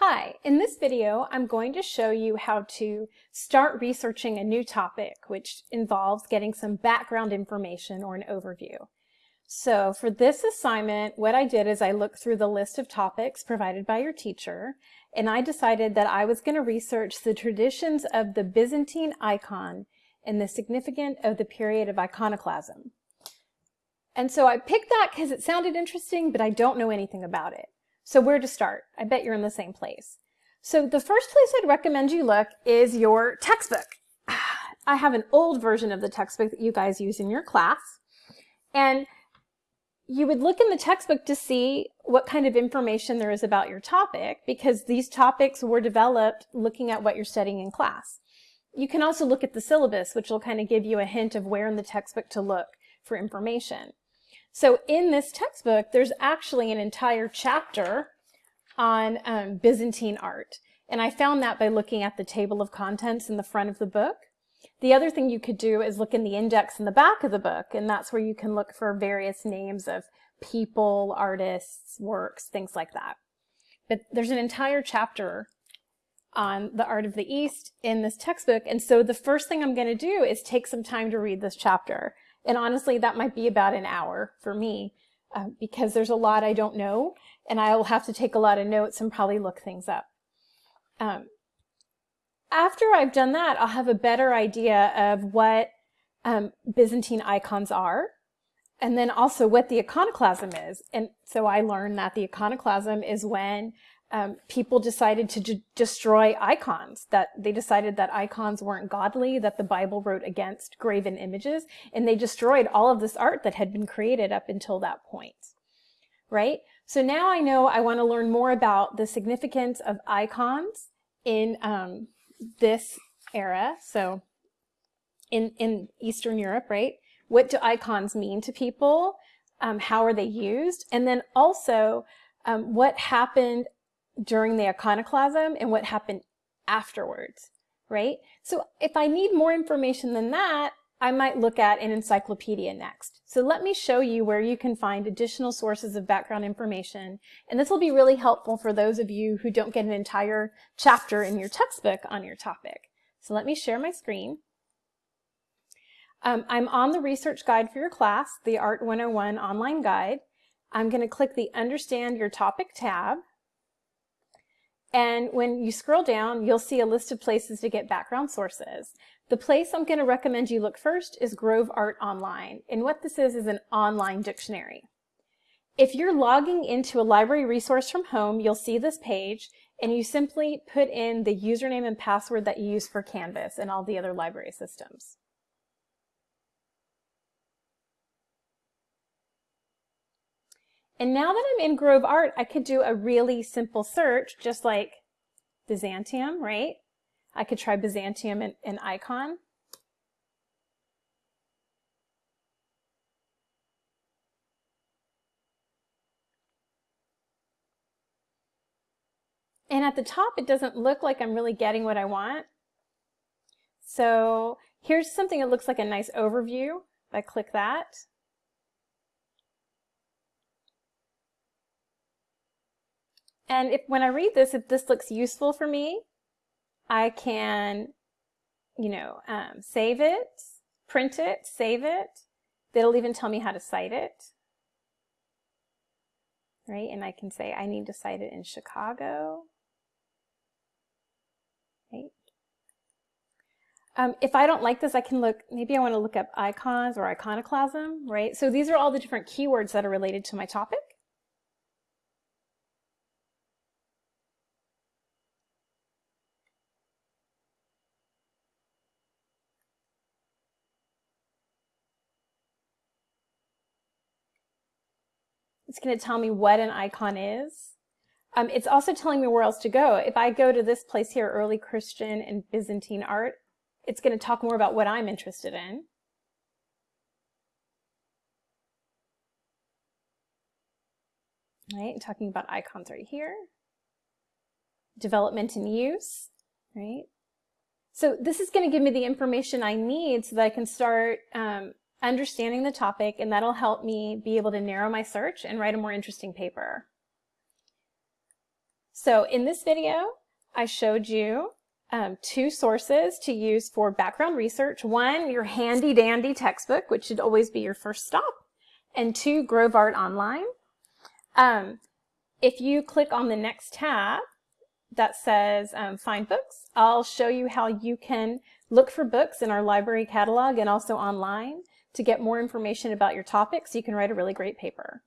Hi, in this video I'm going to show you how to start researching a new topic which involves getting some background information or an overview. So for this assignment what I did is I looked through the list of topics provided by your teacher and I decided that I was going to research the traditions of the Byzantine icon and the significance of the period of iconoclasm. And so I picked that because it sounded interesting but I don't know anything about it. So where to start? I bet you're in the same place. So the first place I'd recommend you look is your textbook. I have an old version of the textbook that you guys use in your class. And you would look in the textbook to see what kind of information there is about your topic because these topics were developed looking at what you're studying in class. You can also look at the syllabus, which will kind of give you a hint of where in the textbook to look for information. So in this textbook, there's actually an entire chapter on um, Byzantine art. And I found that by looking at the table of contents in the front of the book. The other thing you could do is look in the index in the back of the book, and that's where you can look for various names of people, artists, works, things like that. But there's an entire chapter on the art of the East in this textbook, and so the first thing I'm going to do is take some time to read this chapter. And honestly, that might be about an hour for me uh, because there's a lot I don't know and I will have to take a lot of notes and probably look things up. Um, after I've done that, I'll have a better idea of what um, Byzantine icons are and then also what the iconoclasm is. And so I learned that the iconoclasm is when um, people decided to destroy icons, that they decided that icons weren't godly, that the Bible wrote against graven images, and they destroyed all of this art that had been created up until that point, right? So now I know I want to learn more about the significance of icons in um, this era, so in, in Eastern Europe, right? What do icons mean to people? Um, how are they used? And then also, um, what happened during the iconoclasm and what happened afterwards, right? So if I need more information than that, I might look at an encyclopedia next. So let me show you where you can find additional sources of background information. And this will be really helpful for those of you who don't get an entire chapter in your textbook on your topic. So let me share my screen. Um, I'm on the research guide for your class, the Art 101 online guide. I'm going to click the Understand Your Topic tab. And when you scroll down, you'll see a list of places to get background sources. The place I'm going to recommend you look first is Grove Art Online. And what this is is an online dictionary. If you're logging into a library resource from home, you'll see this page and you simply put in the username and password that you use for Canvas and all the other library systems. And now that I'm in Grove Art, I could do a really simple search, just like Byzantium, right? I could try Byzantium and, and icon. And at the top, it doesn't look like I'm really getting what I want. So here's something that looks like a nice overview. If I click that, And if when I read this, if this looks useful for me, I can, you know, um, save it, print it, save it. It'll even tell me how to cite it. Right? And I can say I need to cite it in Chicago. Right? Um, if I don't like this, I can look, maybe I want to look up icons or iconoclasm, right? So these are all the different keywords that are related to my topic. It's going to tell me what an icon is. Um, it's also telling me where else to go. If I go to this place here, early Christian and Byzantine art, it's going to talk more about what I'm interested in. Right, talking about icons right here. Development and use, right? So this is going to give me the information I need so that I can start um, understanding the topic, and that'll help me be able to narrow my search and write a more interesting paper. So in this video, I showed you um, two sources to use for background research. One, your handy dandy textbook, which should always be your first stop, and two, Grove Art Online. Um, if you click on the next tab that says um, Find Books, I'll show you how you can look for books in our library catalog and also online to get more information about your topic so you can write a really great paper.